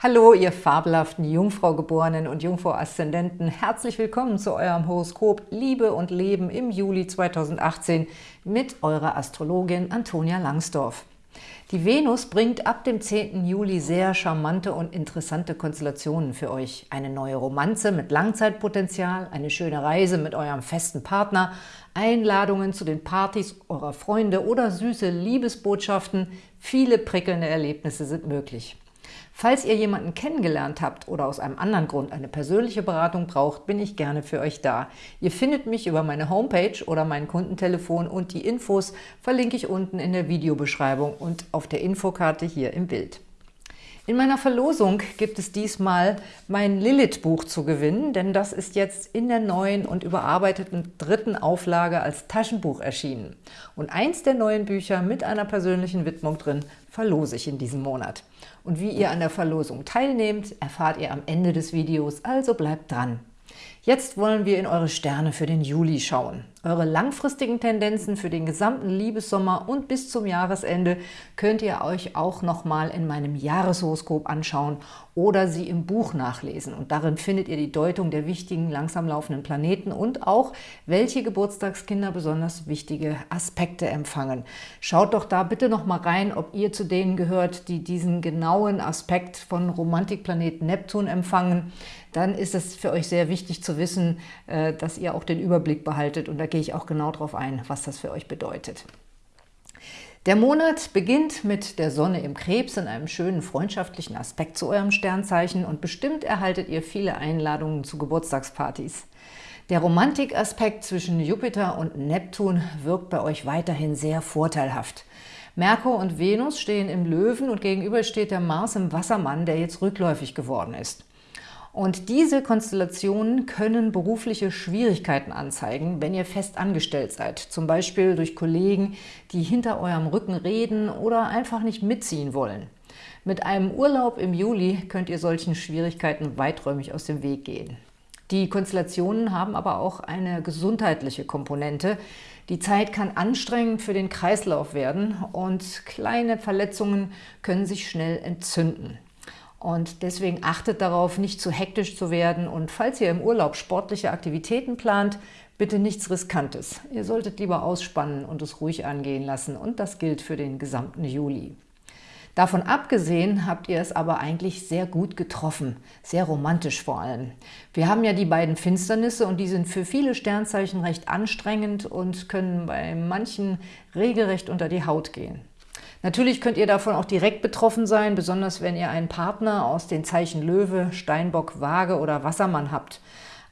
Hallo, ihr fabelhaften Jungfrau-Geborenen und Jungfrau-Aszendenten. Herzlich willkommen zu eurem Horoskop Liebe und Leben im Juli 2018 mit eurer Astrologin Antonia Langsdorf. Die Venus bringt ab dem 10. Juli sehr charmante und interessante Konstellationen für euch. Eine neue Romanze mit Langzeitpotenzial, eine schöne Reise mit eurem festen Partner, Einladungen zu den Partys eurer Freunde oder süße Liebesbotschaften. Viele prickelnde Erlebnisse sind möglich. Falls ihr jemanden kennengelernt habt oder aus einem anderen Grund eine persönliche Beratung braucht, bin ich gerne für euch da. Ihr findet mich über meine Homepage oder mein Kundentelefon und die Infos verlinke ich unten in der Videobeschreibung und auf der Infokarte hier im Bild. In meiner Verlosung gibt es diesmal mein Lilith-Buch zu gewinnen, denn das ist jetzt in der neuen und überarbeiteten dritten Auflage als Taschenbuch erschienen. Und eins der neuen Bücher mit einer persönlichen Widmung drin verlose ich in diesem Monat. Und wie ihr an der Verlosung teilnehmt, erfahrt ihr am Ende des Videos, also bleibt dran. Jetzt wollen wir in eure Sterne für den Juli schauen. Eure langfristigen Tendenzen für den gesamten Liebessommer und bis zum Jahresende könnt ihr euch auch nochmal in meinem Jahreshoroskop anschauen oder sie im Buch nachlesen. Und darin findet ihr die Deutung der wichtigen, langsam laufenden Planeten und auch, welche Geburtstagskinder besonders wichtige Aspekte empfangen. Schaut doch da bitte noch mal rein, ob ihr zu denen gehört, die diesen genauen Aspekt von Romantikplanet Neptun empfangen dann ist es für euch sehr wichtig zu wissen, äh, dass ihr auch den Überblick behaltet. Und da gehe ich auch genau darauf ein, was das für euch bedeutet. Der Monat beginnt mit der Sonne im Krebs in einem schönen freundschaftlichen Aspekt zu eurem Sternzeichen und bestimmt erhaltet ihr viele Einladungen zu Geburtstagspartys. Der Romantikaspekt zwischen Jupiter und Neptun wirkt bei euch weiterhin sehr vorteilhaft. Merkur und Venus stehen im Löwen und gegenüber steht der Mars im Wassermann, der jetzt rückläufig geworden ist. Und diese Konstellationen können berufliche Schwierigkeiten anzeigen, wenn ihr fest angestellt seid. Zum Beispiel durch Kollegen, die hinter eurem Rücken reden oder einfach nicht mitziehen wollen. Mit einem Urlaub im Juli könnt ihr solchen Schwierigkeiten weiträumig aus dem Weg gehen. Die Konstellationen haben aber auch eine gesundheitliche Komponente. Die Zeit kann anstrengend für den Kreislauf werden und kleine Verletzungen können sich schnell entzünden. Und deswegen achtet darauf, nicht zu hektisch zu werden. Und falls ihr im Urlaub sportliche Aktivitäten plant, bitte nichts Riskantes. Ihr solltet lieber ausspannen und es ruhig angehen lassen. Und das gilt für den gesamten Juli. Davon abgesehen habt ihr es aber eigentlich sehr gut getroffen, sehr romantisch vor allem. Wir haben ja die beiden Finsternisse und die sind für viele Sternzeichen recht anstrengend und können bei manchen regelrecht unter die Haut gehen. Natürlich könnt ihr davon auch direkt betroffen sein, besonders wenn ihr einen Partner aus den Zeichen Löwe, Steinbock, Waage oder Wassermann habt.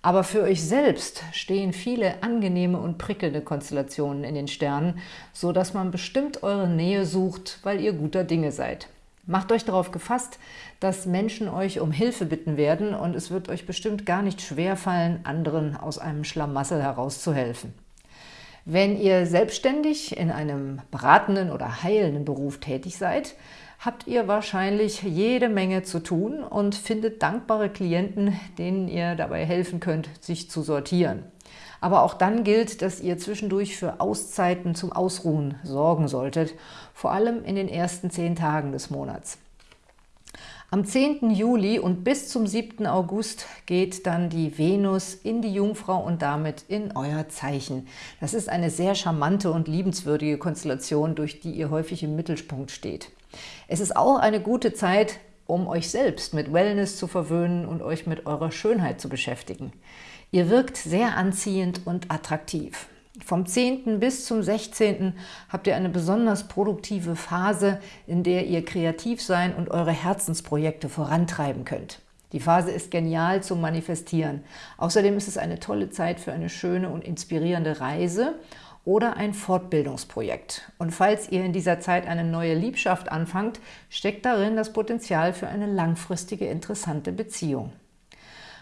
Aber für euch selbst stehen viele angenehme und prickelnde Konstellationen in den Sternen, so dass man bestimmt eure Nähe sucht, weil ihr guter Dinge seid. Macht euch darauf gefasst, dass Menschen euch um Hilfe bitten werden und es wird euch bestimmt gar nicht schwer fallen, anderen aus einem Schlamassel herauszuhelfen. Wenn ihr selbstständig in einem beratenden oder heilenden Beruf tätig seid, habt ihr wahrscheinlich jede Menge zu tun und findet dankbare Klienten, denen ihr dabei helfen könnt, sich zu sortieren. Aber auch dann gilt, dass ihr zwischendurch für Auszeiten zum Ausruhen sorgen solltet, vor allem in den ersten zehn Tagen des Monats. Am 10. Juli und bis zum 7. August geht dann die Venus in die Jungfrau und damit in euer Zeichen. Das ist eine sehr charmante und liebenswürdige Konstellation, durch die ihr häufig im Mittelpunkt steht. Es ist auch eine gute Zeit, um euch selbst mit Wellness zu verwöhnen und euch mit eurer Schönheit zu beschäftigen. Ihr wirkt sehr anziehend und attraktiv. Vom 10. bis zum 16. habt ihr eine besonders produktive Phase, in der ihr kreativ sein und eure Herzensprojekte vorantreiben könnt. Die Phase ist genial zum Manifestieren. Außerdem ist es eine tolle Zeit für eine schöne und inspirierende Reise oder ein Fortbildungsprojekt. Und falls ihr in dieser Zeit eine neue Liebschaft anfangt, steckt darin das Potenzial für eine langfristige, interessante Beziehung.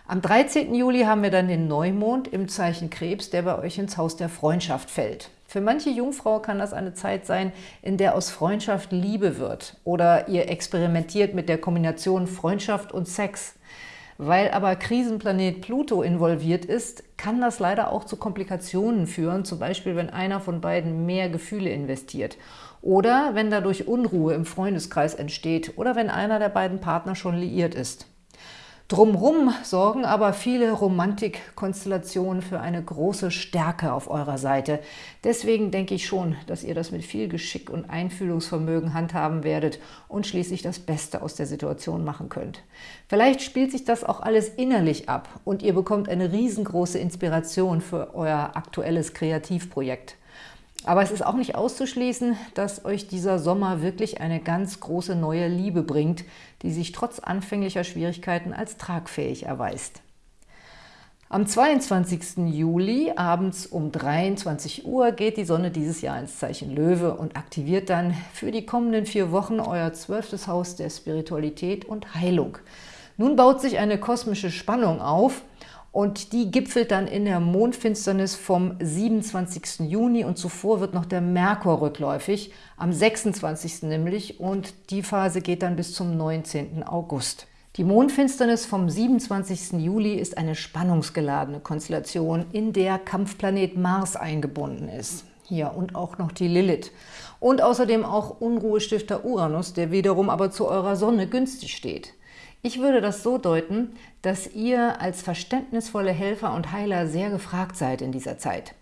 Am 13. Juli haben wir dann den Neumond im Zeichen Krebs, der bei euch ins Haus der Freundschaft fällt. Für manche Jungfrau kann das eine Zeit sein, in der aus Freundschaft Liebe wird oder ihr experimentiert mit der Kombination Freundschaft und Sex. Weil aber Krisenplanet Pluto involviert ist, kann das leider auch zu Komplikationen führen, zum Beispiel wenn einer von beiden mehr Gefühle investiert oder wenn dadurch Unruhe im Freundeskreis entsteht oder wenn einer der beiden Partner schon liiert ist. Drumrum sorgen aber viele Romantikkonstellationen für eine große Stärke auf eurer Seite. Deswegen denke ich schon, dass ihr das mit viel Geschick und Einfühlungsvermögen handhaben werdet und schließlich das Beste aus der Situation machen könnt. Vielleicht spielt sich das auch alles innerlich ab und ihr bekommt eine riesengroße Inspiration für euer aktuelles Kreativprojekt. Aber es ist auch nicht auszuschließen, dass euch dieser Sommer wirklich eine ganz große neue Liebe bringt, die sich trotz anfänglicher Schwierigkeiten als tragfähig erweist. Am 22. Juli abends um 23 Uhr geht die Sonne dieses Jahr ins Zeichen Löwe und aktiviert dann für die kommenden vier Wochen euer zwölftes Haus der Spiritualität und Heilung. Nun baut sich eine kosmische Spannung auf – und die gipfelt dann in der Mondfinsternis vom 27. Juni und zuvor wird noch der Merkur rückläufig, am 26. nämlich und die Phase geht dann bis zum 19. August. Die Mondfinsternis vom 27. Juli ist eine spannungsgeladene Konstellation, in der Kampfplanet Mars eingebunden ist. Hier und auch noch die Lilith. Und außerdem auch Unruhestifter Uranus, der wiederum aber zu eurer Sonne günstig steht. Ich würde das so deuten, dass ihr als verständnisvolle Helfer und Heiler sehr gefragt seid in dieser Zeit.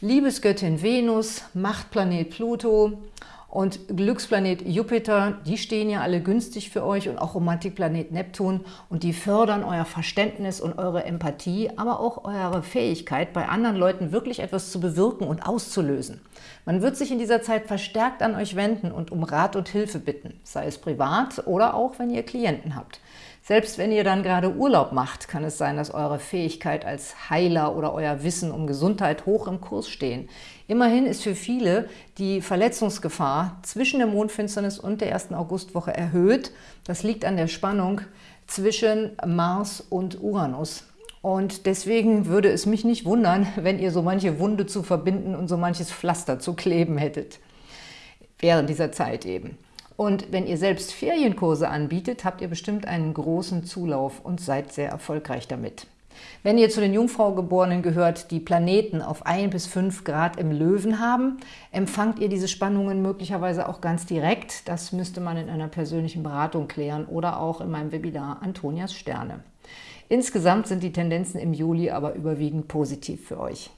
Liebesgöttin Venus, Machtplanet Pluto und Glücksplanet Jupiter, die stehen ja alle günstig für euch und auch Romantikplanet Neptun und die fördern euer Verständnis und eure Empathie, aber auch eure Fähigkeit, bei anderen Leuten wirklich etwas zu bewirken und auszulösen. Man wird sich in dieser Zeit verstärkt an euch wenden und um Rat und Hilfe bitten, sei es privat oder auch, wenn ihr Klienten habt. Selbst wenn ihr dann gerade Urlaub macht, kann es sein, dass eure Fähigkeit als Heiler oder euer Wissen um Gesundheit hoch im Kurs stehen. Immerhin ist für viele die Verletzungsgefahr zwischen der Mondfinsternis und der ersten Augustwoche erhöht. Das liegt an der Spannung zwischen Mars und Uranus. Und deswegen würde es mich nicht wundern, wenn ihr so manche Wunde zu verbinden und so manches Pflaster zu kleben hättet. Während dieser Zeit eben. Und wenn ihr selbst Ferienkurse anbietet, habt ihr bestimmt einen großen Zulauf und seid sehr erfolgreich damit. Wenn ihr zu den Jungfraugeborenen gehört, die Planeten auf 1 bis 5 Grad im Löwen haben, empfangt ihr diese Spannungen möglicherweise auch ganz direkt. Das müsste man in einer persönlichen Beratung klären oder auch in meinem Webinar Antonias Sterne. Insgesamt sind die Tendenzen im Juli aber überwiegend positiv für euch.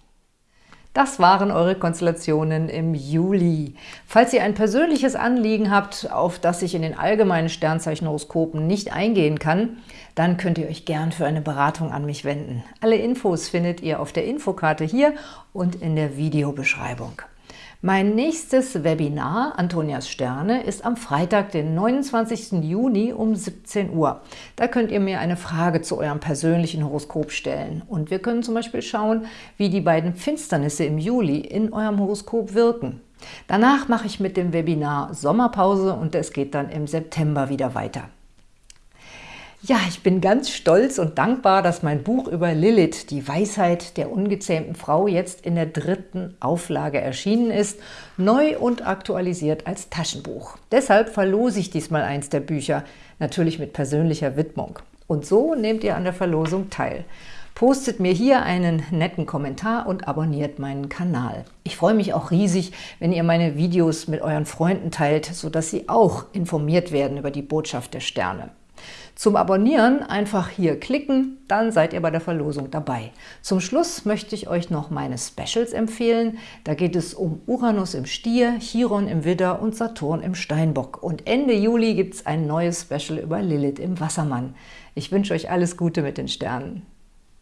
Das waren eure Konstellationen im Juli. Falls ihr ein persönliches Anliegen habt, auf das ich in den allgemeinen Sternzeichenhoroskopen nicht eingehen kann, dann könnt ihr euch gern für eine Beratung an mich wenden. Alle Infos findet ihr auf der Infokarte hier und in der Videobeschreibung. Mein nächstes Webinar, Antonias Sterne, ist am Freitag, den 29. Juni um 17 Uhr. Da könnt ihr mir eine Frage zu eurem persönlichen Horoskop stellen. Und wir können zum Beispiel schauen, wie die beiden Finsternisse im Juli in eurem Horoskop wirken. Danach mache ich mit dem Webinar Sommerpause und es geht dann im September wieder weiter. Ja, ich bin ganz stolz und dankbar, dass mein Buch über Lilith, die Weisheit der ungezähmten Frau, jetzt in der dritten Auflage erschienen ist, neu und aktualisiert als Taschenbuch. Deshalb verlose ich diesmal eins der Bücher, natürlich mit persönlicher Widmung. Und so nehmt ihr an der Verlosung teil. Postet mir hier einen netten Kommentar und abonniert meinen Kanal. Ich freue mich auch riesig, wenn ihr meine Videos mit euren Freunden teilt, sodass sie auch informiert werden über die Botschaft der Sterne. Zum Abonnieren einfach hier klicken, dann seid ihr bei der Verlosung dabei. Zum Schluss möchte ich euch noch meine Specials empfehlen. Da geht es um Uranus im Stier, Chiron im Widder und Saturn im Steinbock. Und Ende Juli gibt es ein neues Special über Lilith im Wassermann. Ich wünsche euch alles Gute mit den Sternen.